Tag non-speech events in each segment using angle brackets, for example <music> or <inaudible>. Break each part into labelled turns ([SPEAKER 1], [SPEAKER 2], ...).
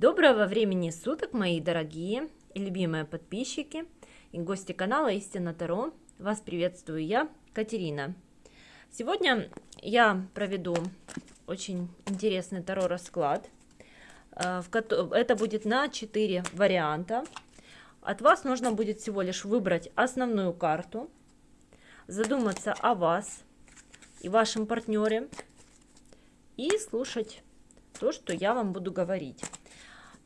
[SPEAKER 1] Доброго времени суток, мои дорогие и любимые подписчики и гости канала Истина Таро. Вас приветствую я, Катерина. Сегодня я проведу очень интересный Таро расклад. Э, это будет на 4 варианта. От вас нужно будет всего лишь выбрать основную карту, задуматься о вас и вашем партнере и слушать то, что я вам буду говорить.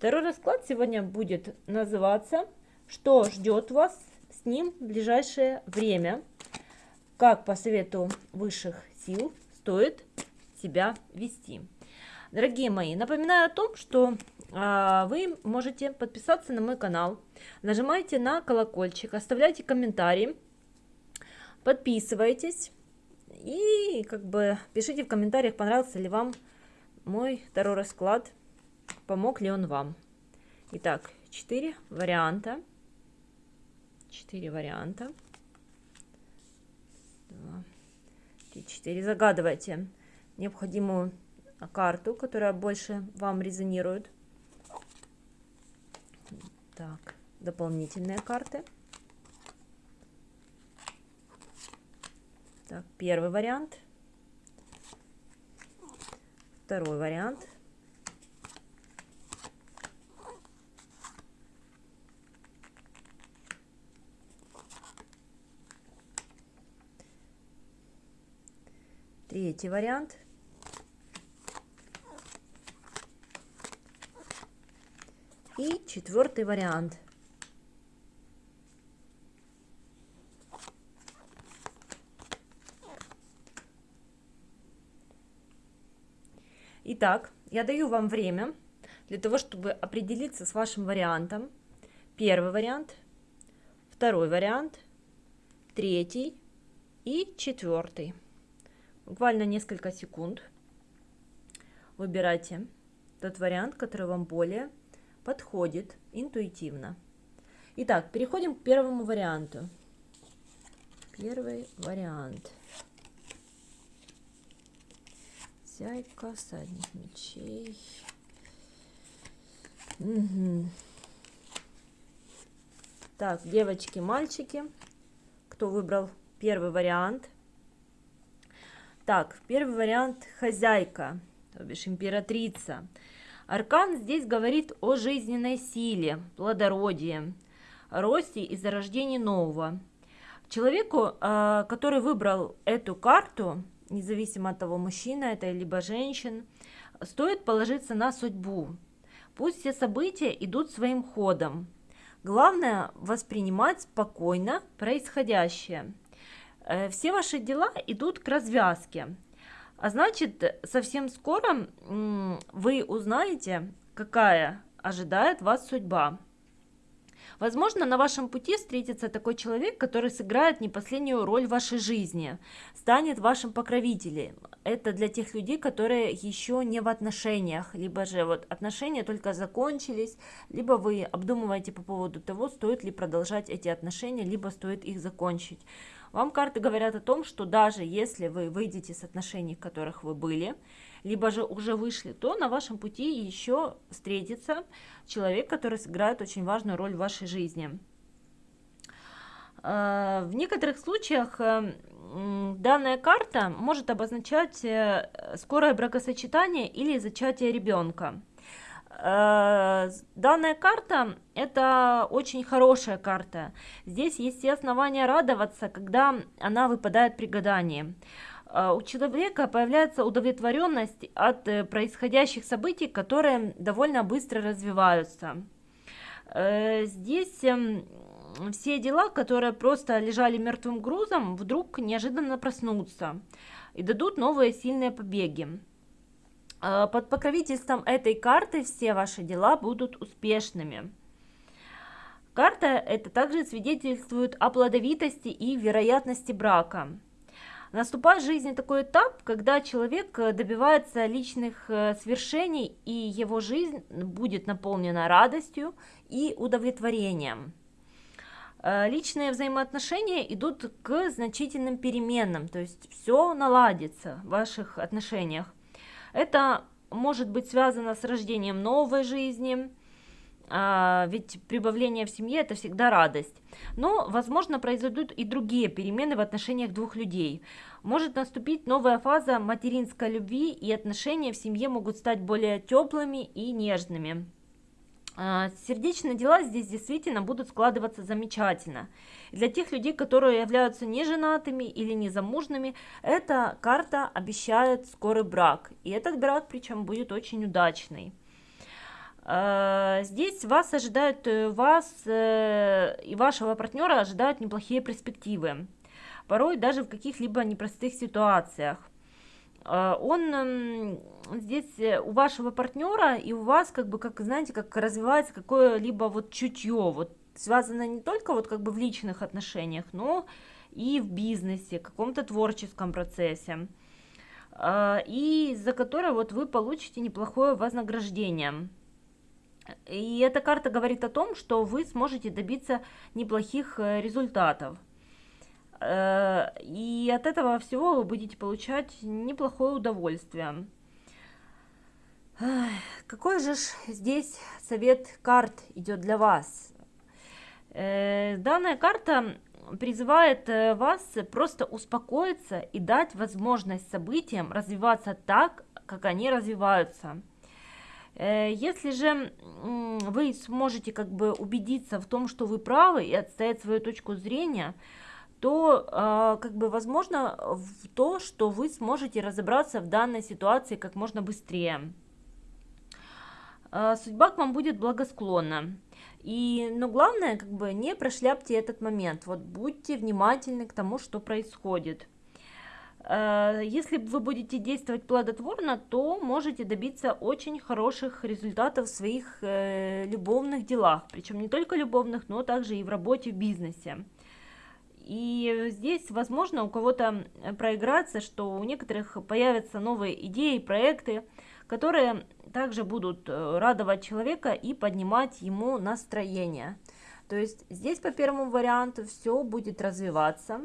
[SPEAKER 1] Второй расклад сегодня будет называться «Что ждет вас с ним в ближайшее время?» Как по совету высших сил стоит себя вести. Дорогие мои, напоминаю о том, что а, вы можете подписаться на мой канал, нажимайте на колокольчик, оставляйте комментарии, подписывайтесь и как бы пишите в комментариях, понравился ли вам мой второй расклад, помог ли он вам. Итак, четыре варианта. Четыре варианта. Два, три, четыре. Загадывайте необходимую карту, которая больше вам резонирует. Так, дополнительные карты. Так, первый вариант. Второй вариант. Третий вариант. И четвертый вариант. Итак, я даю вам время для того, чтобы определиться с вашим вариантом. Первый вариант, второй вариант, третий и четвертый. Буквально несколько секунд. Выбирайте тот вариант, который вам более подходит интуитивно. Итак, переходим к первому варианту. Первый вариант. Хозяйка, всадник мечей. Угу. Так, девочки, мальчики, кто выбрал первый вариант? Так, первый вариант хозяйка, то бишь императрица. Аркан здесь говорит о жизненной силе, плодородии, росте и зарождении нового. Человеку, а, который выбрал эту карту, независимо от того, мужчина это либо женщин, стоит положиться на судьбу. Пусть все события идут своим ходом. Главное воспринимать спокойно происходящее. Э, все ваши дела идут к развязке. А значит, совсем скоро вы узнаете, какая ожидает вас судьба. Возможно, на вашем пути встретится такой человек, который сыграет не последнюю роль в вашей жизни, станет вашим покровителем. Это для тех людей, которые еще не в отношениях, либо же вот отношения только закончились, либо вы обдумываете по поводу того, стоит ли продолжать эти отношения, либо стоит их закончить. Вам карты говорят о том, что даже если вы выйдете с отношений, в которых вы были, либо же уже вышли, то на вашем пути еще встретится человек, который сыграет очень важную роль в вашей жизни. А, в некоторых случаях э, данная карта может обозначать э, скорое бракосочетание или зачатие ребенка. Э, данная карта – это очень хорошая карта. Здесь есть все основания радоваться, когда она выпадает при гадании. Э, у человека появляется удовлетворенность от э, происходящих событий, которые довольно быстро развиваются. Здесь эм, все дела, которые просто лежали мертвым грузом, вдруг неожиданно проснутся и дадут новые сильные побеги. А, под покровительством этой карты все ваши дела будут успешными. Карта это также свидетельствует о плодовитости и вероятности брака. Наступает в жизни такой этап, когда человек добивается личных э, свершений, и его жизнь будет наполнена радостью и удовлетворением. Э, личные взаимоотношения идут к значительным переменам, то есть все наладится в ваших отношениях. Это может быть связано с рождением новой жизни, а, ведь прибавление в семье это всегда радость. Но, возможно, произойдут и другие перемены в отношениях двух людей. Может наступить новая фаза материнской любви, и отношения в семье могут стать более теплыми и нежными. А, сердечные дела здесь действительно будут складываться замечательно. Для тех людей, которые являются неженатыми или незамужными, эта карта обещает скорый брак. И этот брак причем будет очень удачный. А, здесь вас ожидают, э, вас э, и вашего партнера ожидают неплохие перспективы. Порой даже в каких-либо непростых ситуациях. А, он эм, здесь э, у вашего партнера и у вас как бы, как знаете, как развивается какое-либо вот чутье, вот связано не только вот как бы в личных отношениях, но и в бизнесе, каком-то творческом процессе, а, и за которое вот вы получите неплохое вознаграждение. И эта карта говорит о том, что вы сможете добиться неплохих э, результатов. Э, и от этого всего вы будете получать неплохое удовольствие. Какой же здесь совет карт идет для вас? Э, данная карта призывает э, вас просто успокоиться и дать возможность событиям развиваться так, как они развиваются. Если же вы сможете как бы убедиться в том, что вы правы и отстоять свою точку зрения, то э, как бы возможно в то, что вы сможете разобраться в данной ситуации как можно быстрее. Э, судьба к вам будет благосклонна. И, но главное, как бы не прошляпьте этот момент. Вот будьте внимательны к тому, что происходит. Э, если вы будете действовать плодотворно, то можете добиться очень хороших результатов в своих э, любовных делах. Причем не только любовных, но также и в работе, в бизнесе. И здесь, возможно, у кого-то проиграться, что у некоторых появятся новые идеи, проекты, которые также будут э, радовать человека и поднимать ему настроение. То есть здесь по первому варианту все будет развиваться.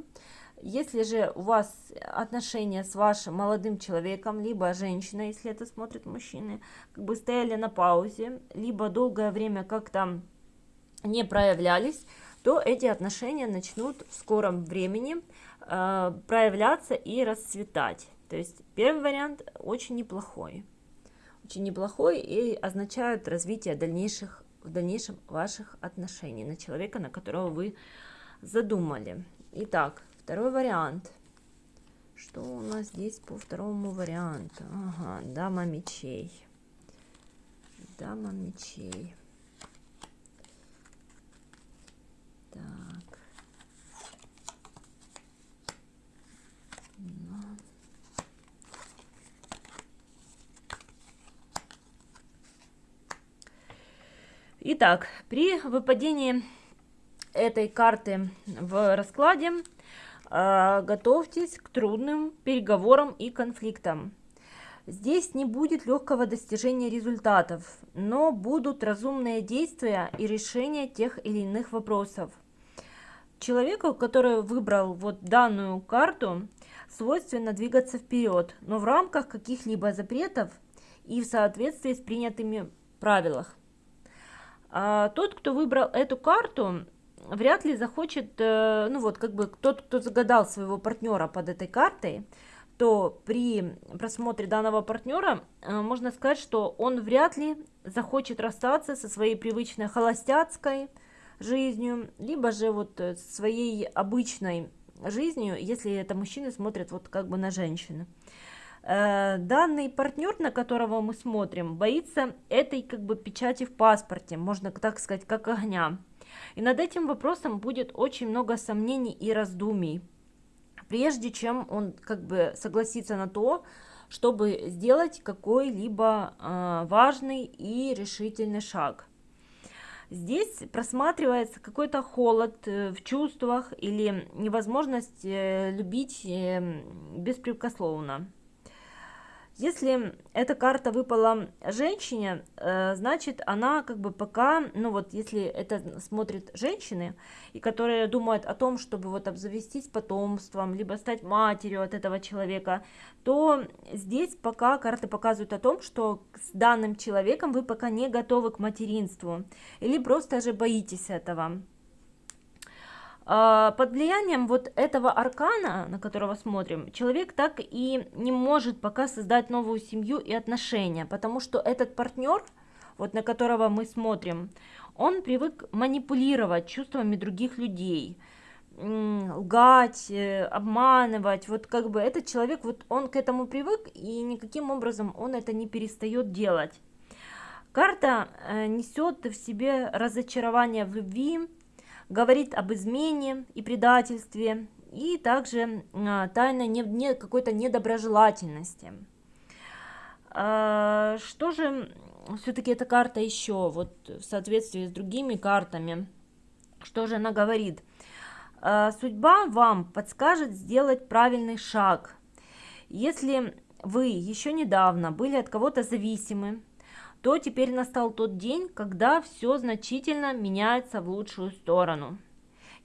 [SPEAKER 1] Если же у вас отношения с вашим молодым человеком, либо женщиной, если это смотрят мужчины, как бы стояли на паузе, либо долгое время как-то не проявлялись, то эти отношения начнут в скором времени э, проявляться и расцветать. То есть первый вариант очень неплохой. Очень неплохой и означает развитие дальнейших, в дальнейшем ваших отношений на человека, на которого вы задумали. Итак, второй вариант. Что у нас здесь по второму варианту? Ага, дама мечей. Дама мечей. Итак, при выпадении этой карты в раскладе э, готовьтесь к трудным переговорам и конфликтам. Здесь не будет легкого достижения результатов, но будут разумные действия и решения тех или иных вопросов. Человеку, который выбрал вот данную карту, свойственно двигаться вперед, но в рамках каких-либо запретов и в соответствии с принятыми правилах. А тот, кто выбрал эту карту, вряд ли захочет, э, ну вот как бы тот, кто загадал своего партнера под этой картой, то при просмотре данного партнера э, можно сказать, что он вряд ли захочет расстаться со своей привычной холостяцкой жизнью, либо же вот своей обычной жизнью, если это мужчины смотрят вот как бы на женщину. Э, данный партнер, на которого мы смотрим, боится этой как бы печати в паспорте, можно так сказать, как огня. И над этим вопросом будет очень много сомнений и раздумий, прежде чем он как бы согласится на то, чтобы сделать какой-либо э, важный и решительный шаг. Здесь просматривается какой-то холод э, в чувствах или невозможность э, любить беспрекословно. Если эта карта выпала женщине, э, значит она как бы пока, ну вот если это смотрят женщины, и которые думают о том, чтобы вот обзавестись потомством, либо стать матерью от этого человека, то здесь пока карты показывают о том, что с данным человеком вы пока не готовы к материнству, или просто же боитесь этого. А, под влиянием вот этого аркана, на которого смотрим, человек так и не может пока создать новую семью и отношения, потому что этот партнер, вот на которого мы смотрим, он привык манипулировать чувствами других людей, лгать, э, обманывать, вот как бы этот человек, вот он к этому привык, и никаким образом он это не перестает делать. Карта э, несет в себе разочарование в любви, говорит об измене и предательстве, и также а, тайной не, не, какой-то недоброжелательности. А, что же все-таки эта карта еще, вот в соответствии с другими картами, что же она говорит? А, судьба вам подскажет сделать правильный шаг. Если вы еще недавно были от кого-то зависимы, то теперь настал тот день, когда все значительно меняется в лучшую сторону.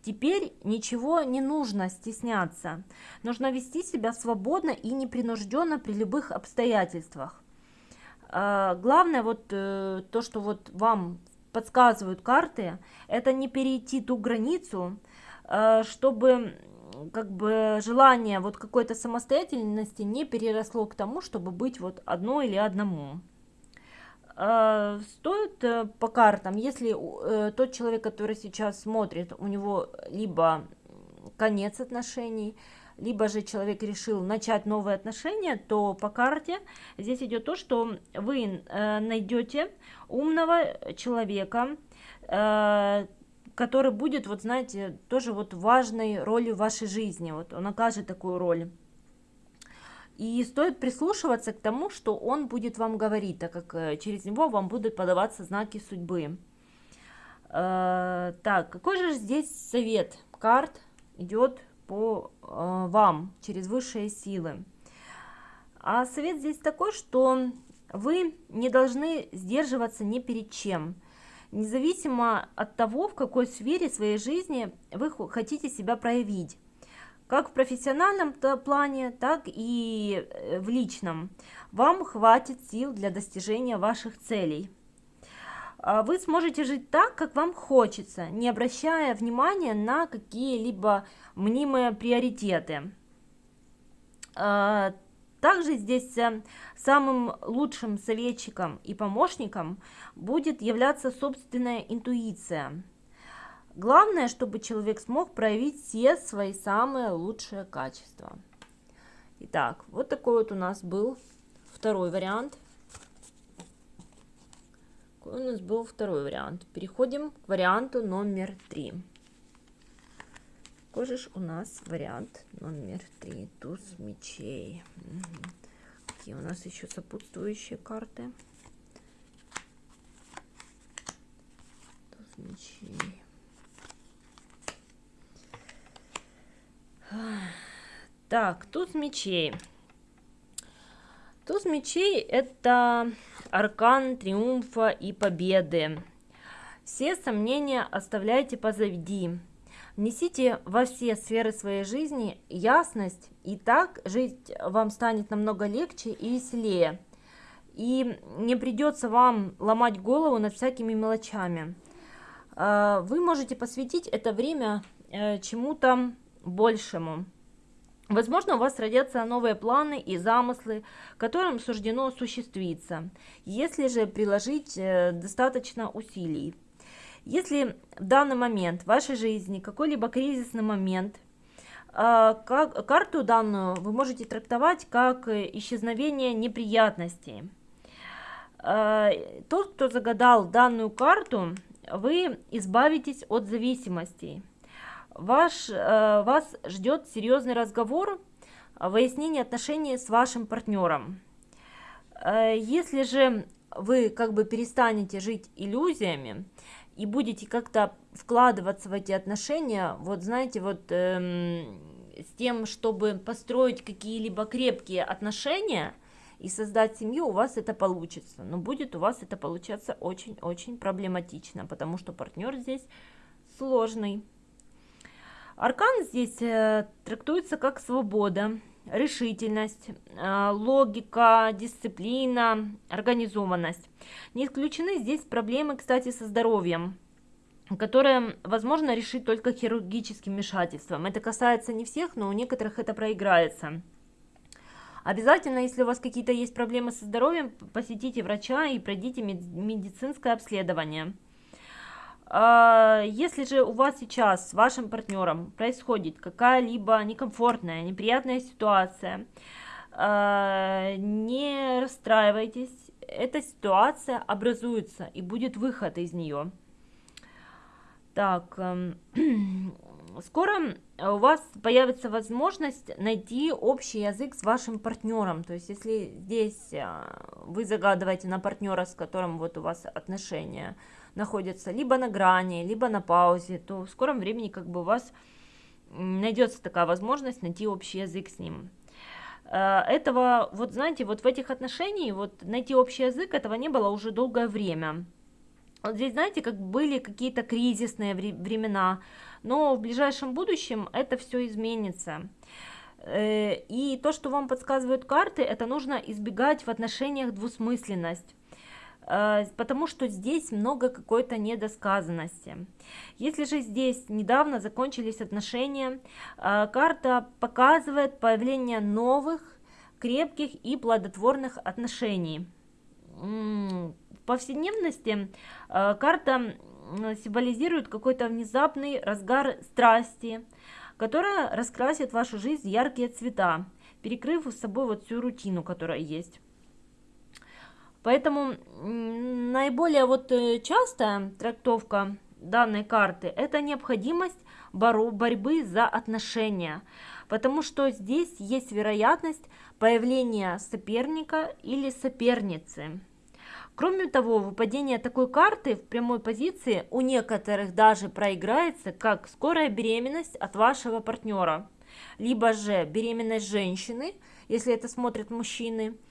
[SPEAKER 1] Теперь ничего не нужно стесняться. Нужно вести себя свободно и непринужденно при любых обстоятельствах. А, главное вот э, то, что вот вам подсказывают карты, это не перейти ту границу, э, чтобы как бы желание вот какой-то самостоятельности не переросло к тому, чтобы быть вот одной или одному. А, стоит э, по картам, если э, тот человек, который сейчас смотрит, у него либо конец отношений, либо же человек решил начать новые отношения, то по карте здесь идет то, что вы э, найдете умного человека, который будет, вот знаете, тоже вот важной ролью в вашей жизни, вот он окажет такую роль. И стоит прислушиваться к тому, что он будет вам говорить, так как э, через него вам будут подаваться знаки судьбы. Э, так, какой же здесь совет карт идет по э, вам через высшие силы? А совет здесь такой, что вы не должны сдерживаться ни перед чем. Независимо от того, в какой сфере своей жизни вы хотите себя проявить как в профессиональном плане, так и э, в личном. Вам хватит сил для достижения ваших целей. А вы сможете жить так, как вам хочется, не обращая внимания на какие-либо мнимые приоритеты. А, также здесь э, самым лучшим советчиком и помощником будет являться собственная интуиция – Главное, чтобы человек смог проявить все свои самые лучшие качества. Итак, вот такой вот у нас был второй вариант. Какой у нас был второй вариант. Переходим к варианту номер три. Какой же у нас вариант номер три? Туз мечей. Угу. Какие у нас еще сопутствующие карты? Туз мечей. Так, туз мечей. Туз мечей это аркан триумфа и победы. Все сомнения оставляйте позади. Внесите во все сферы своей жизни ясность, и так жить вам станет намного легче и веселее. И не придется вам ломать голову над всякими мелочами. А, вы можете посвятить это время э, чему-то большему. Возможно, у вас родятся новые планы и замыслы, которым суждено осуществиться, если же приложить э, достаточно усилий. Если в данный момент в вашей жизни какой-либо кризисный момент, э, как, карту данную вы можете трактовать как исчезновение неприятностей. Э, тот, кто загадал данную карту, вы избавитесь от зависимостей ваш, э, вас ждет серьезный разговор, выяснение отношений с вашим партнером. Э, если же вы как бы перестанете жить иллюзиями и будете как-то вкладываться в эти отношения, вот знаете, вот эм, с тем, чтобы построить какие-либо крепкие отношения, и создать семью, у вас это получится. Но будет у вас это получаться очень-очень проблематично, потому что партнер здесь сложный. Аркан здесь э, трактуется как свобода, решительность, э, логика, дисциплина, организованность. Не исключены здесь проблемы, кстати, со здоровьем, которые возможно решить только хирургическим вмешательством. Это касается не всех, но у некоторых это проиграется. Обязательно, если у вас какие-то есть проблемы со здоровьем, посетите врача и пройдите медицинское обследование. А, если же у вас сейчас с вашим партнером происходит какая-либо некомфортная, неприятная ситуация, а, не расстраивайтесь, эта ситуация образуется и будет выход из нее. Так, эм, <clears throat> скоро у вас появится возможность найти общий язык с вашим партнером. То есть, если здесь э, вы загадываете на партнера, с которым вот у вас отношения, находятся либо на грани, либо на паузе, то в скором времени как бы у вас найдется такая возможность найти общий язык с ним. Э, этого, вот знаете, вот в этих отношениях, вот найти общий язык, этого не было уже долгое время. Вот здесь, знаете, как были какие-то кризисные времена, но в ближайшем будущем это все изменится. Э, и то, что вам подсказывают карты, это нужно избегать в отношениях двусмысленность. Э, потому что здесь много какой-то недосказанности. Если же здесь недавно закончились отношения, э, карта показывает появление новых, крепких и плодотворных отношений. В повседневности э, карта символизирует какой-то внезапный разгар страсти, которая раскрасит вашу жизнь яркие цвета, перекрыв с собой вот всю рутину, которая есть. Поэтому наиболее вот э, частая трактовка данной карты – это необходимость борьбы за отношения, потому что здесь есть вероятность появления соперника или соперницы. Кроме того, выпадение такой карты в прямой позиции у некоторых даже проиграется как скорая беременность от вашего партнера, либо же беременность женщины, если это смотрят мужчины –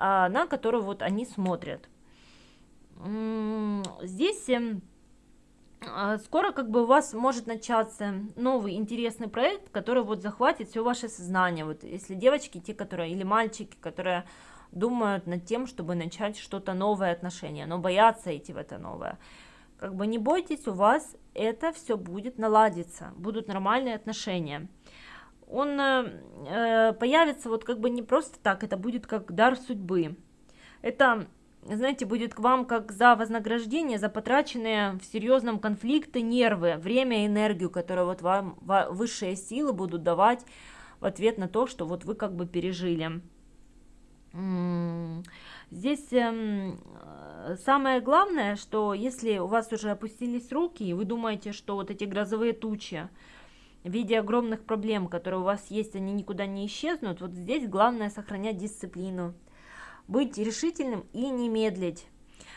[SPEAKER 1] на которую вот они смотрят. Здесь эм, а, скоро как бы у вас может начаться новый интересный проект, который вот захватит все ваше сознание. Вот если девочки, те, которые, или мальчики, которые думают над тем, чтобы начать что-то новое отношение, но боятся идти в это новое. Как бы не бойтесь, у вас это все будет наладиться, будут нормальные отношения он э, появится вот как бы не просто так, это будет как дар судьбы. Это, знаете, будет к вам как за вознаграждение, за потраченные в серьезном конфликте нервы, время энергию, которые вот вам высшие силы будут давать в ответ на то, что вот вы как бы пережили. Здесь э, самое главное, что если у вас уже опустились руки, и вы думаете, что вот эти грозовые тучи, в виде огромных проблем, которые у вас есть, они никуда не исчезнут, вот здесь главное сохранять дисциплину, быть решительным и не медлить.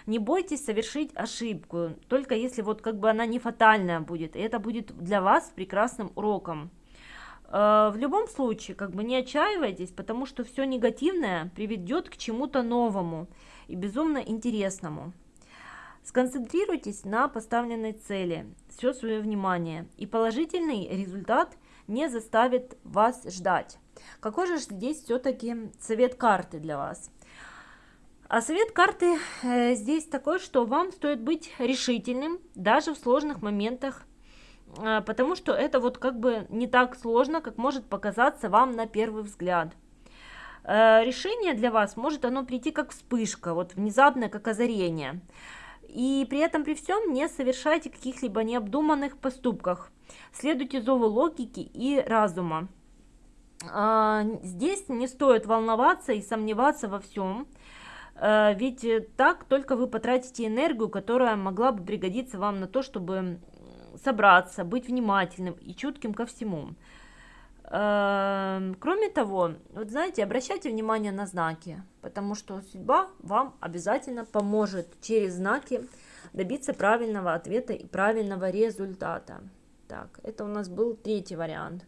[SPEAKER 1] Не бойтесь совершить ошибку, только если вот как бы она не фатальная будет, и это будет для вас прекрасным уроком. Э, в любом случае, как бы не отчаивайтесь, потому что все негативное приведет к чему-то новому и безумно интересному. Сконцентрируйтесь на поставленной цели, все свое внимание, и положительный результат не заставит вас ждать. Какой же здесь все-таки совет карты для вас? А совет карты э, здесь такой, что вам стоит быть решительным даже в сложных моментах, э, потому что это вот как бы не так сложно, как может показаться вам на первый взгляд. Э, решение для вас может оно прийти как вспышка, вот внезапное, как озарение – и при этом при всем не совершайте каких-либо необдуманных поступков. Следуйте зову логики и разума. А, здесь не стоит волноваться и сомневаться во всем, а, ведь так только вы потратите энергию, которая могла бы пригодиться вам на то, чтобы собраться, быть внимательным и чутким ко всему. Эм, кроме того, вот знаете, обращайте внимание на знаки, потому что судьба вам обязательно поможет через знаки добиться правильного ответа и правильного результата. Так, это у нас был третий вариант.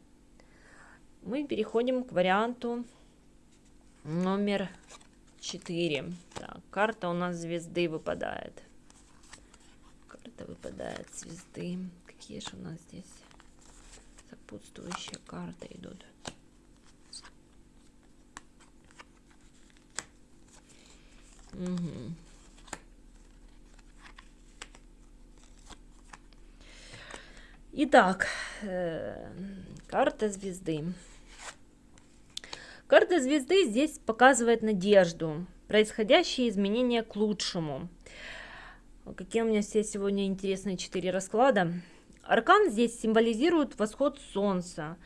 [SPEAKER 1] Мы переходим к варианту номер 4. Так, карта у нас звезды выпадает. Карта выпадает звезды. Какие же у нас здесь сопутствующие карты идут? Угу. Итак, э, карта звезды. Карта звезды здесь показывает надежду, происходящие изменения к лучшему. Какие у меня здесь сегодня интересные четыре расклада. Аркан здесь символизирует восход солнца,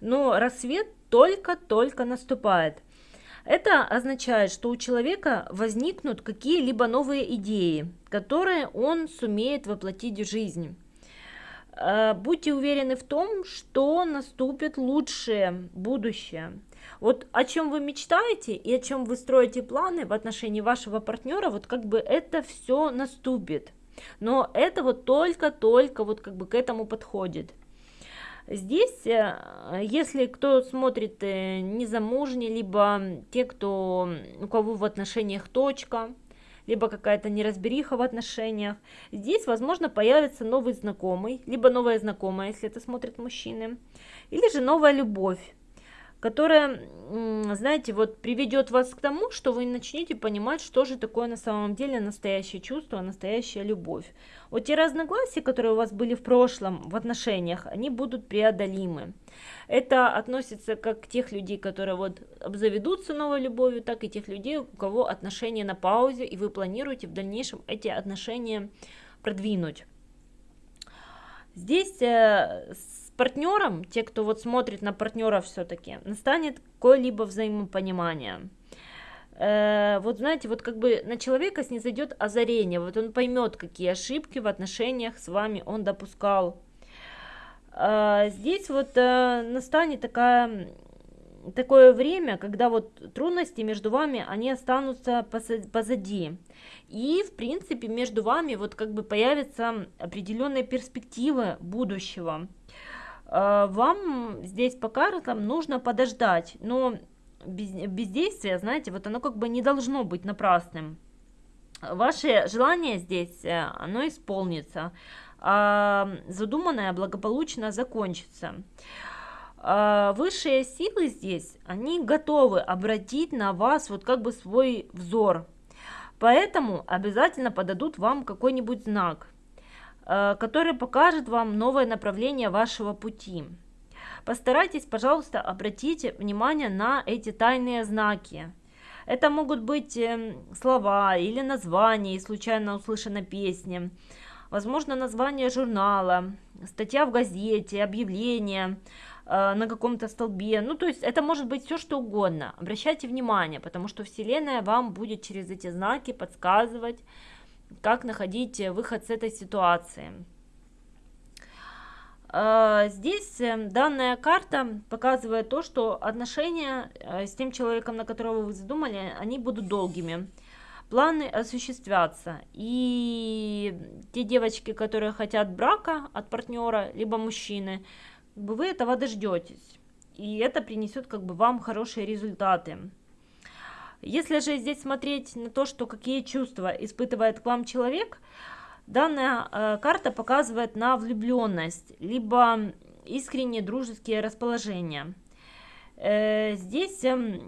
[SPEAKER 1] но рассвет только-только наступает. Это означает, что у человека возникнут какие-либо новые идеи, которые он сумеет воплотить в жизнь. Э, будьте уверены в том, что наступит лучшее будущее. Вот о чем вы мечтаете и о чем вы строите планы в отношении вашего партнера, вот как бы это все наступит. Но это вот только-только вот как бы к этому подходит. Здесь, э, если кто смотрит э, незамужний, либо те, кто, у кого в отношениях точка, либо какая-то неразбериха в отношениях. Здесь, возможно, появится новый знакомый, либо новая знакомая, если это смотрят мужчины, или же новая любовь которая, знаете, вот приведет вас к тому, что вы начнете понимать, что же такое на самом деле настоящее чувство, настоящая любовь. Вот те разногласия, которые у вас были в прошлом в отношениях, они будут преодолимы. Это относится как к тех людей, которые вот обзаведутся новой любовью, так и тех людей, у кого отношения на паузе, и вы планируете в дальнейшем эти отношения продвинуть. Здесь э, партнером, те, кто вот смотрит на партнера все-таки, настанет какое-либо взаимопонимание. Э, вот знаете, вот как бы на человека снизойдет озарение, вот он поймет, какие ошибки в отношениях с вами он допускал. Э, здесь вот э, настанет такая такое время, когда вот трудности между вами, они останутся позади. И, в принципе, между вами вот как бы появятся определенные перспективы будущего. Э, вам здесь по картам нужно подождать, но без, бездействие, знаете, вот оно как бы не должно быть напрасным. Ваше желание здесь, э, оно исполнится, а задуманное благополучно закончится. А высшие силы здесь, они готовы обратить на вас вот как бы свой взор, поэтому обязательно подадут вам какой-нибудь знак. Э, который покажет вам новое направление вашего пути. Постарайтесь, пожалуйста, обратите внимание на эти тайные знаки. Это могут быть эм, слова или названия случайно услышанной песни, возможно, название журнала, статья в газете, объявление э, на каком-то столбе. Ну, то есть это может быть все, что угодно. Обращайте внимание, потому что Вселенная вам будет через эти знаки подсказывать, как находить выход с этой ситуации. А, здесь э, данная карта показывает то, что отношения э, с тем человеком, на которого вы задумали, они будут долгими. Планы осуществятся. И те девочки, которые хотят брака от партнера, либо мужчины, вы этого дождетесь. И это принесет как бы вам хорошие результаты. Если же здесь смотреть на то, что какие чувства испытывает к вам человек, данная э, карта показывает на влюбленность, либо искренние дружеские расположения. Э, здесь э,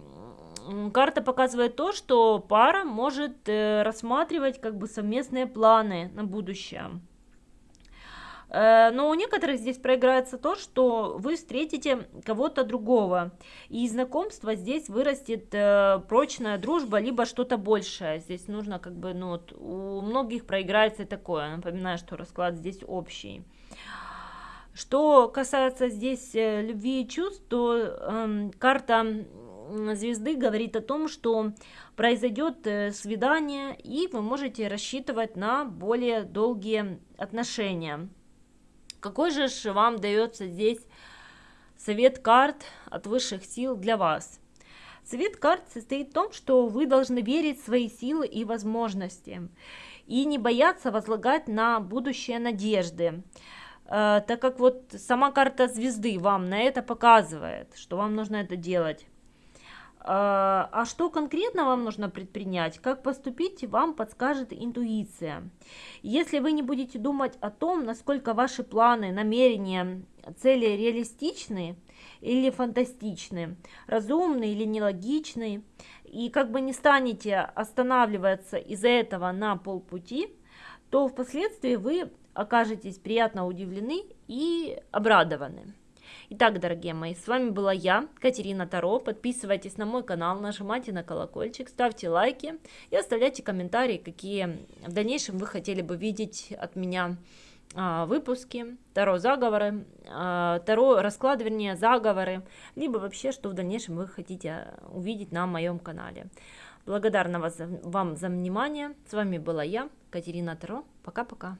[SPEAKER 1] карта показывает то, что пара может э, рассматривать как бы совместные планы на будущее. Э, но у некоторых здесь проиграется то, что вы встретите кого-то другого, и из знакомства здесь вырастет э, прочная дружба, либо что-то большее. Здесь нужно как бы, ну вот, у многих проиграется такое. Напоминаю, что расклад здесь общий. Что касается здесь э, любви и чувств, то э, карта звезды говорит о том, что произойдет свидание, и вы можете рассчитывать на более долгие отношения. Какой же вам дается здесь совет карт от высших сил для вас? Совет карт состоит в том, что вы должны верить в свои силы и возможности и не бояться возлагать на будущее надежды, э, так как вот сама карта звезды вам на это показывает, что вам нужно это делать. А а что конкретно вам нужно предпринять, как поступить, вам подскажет интуиция. Если вы не будете думать о том, насколько ваши планы, намерения, цели реалистичны или фантастичны, разумны или нелогичны, и как бы не станете останавливаться из-за этого на полпути, то впоследствии вы окажетесь приятно удивлены и обрадованы. Итак, дорогие мои, с вами была я, Катерина Таро. Подписывайтесь на мой канал, нажимайте на колокольчик, ставьте лайки и оставляйте комментарии, какие в дальнейшем вы хотели бы видеть от меня а, выпуски, Таро заговоры, а, Таро расклад, вернее, заговоры, либо вообще, что в дальнейшем вы хотите увидеть на моем канале. Благодарна вас, вам за внимание. С вами была я, Катерина Таро. Пока-пока.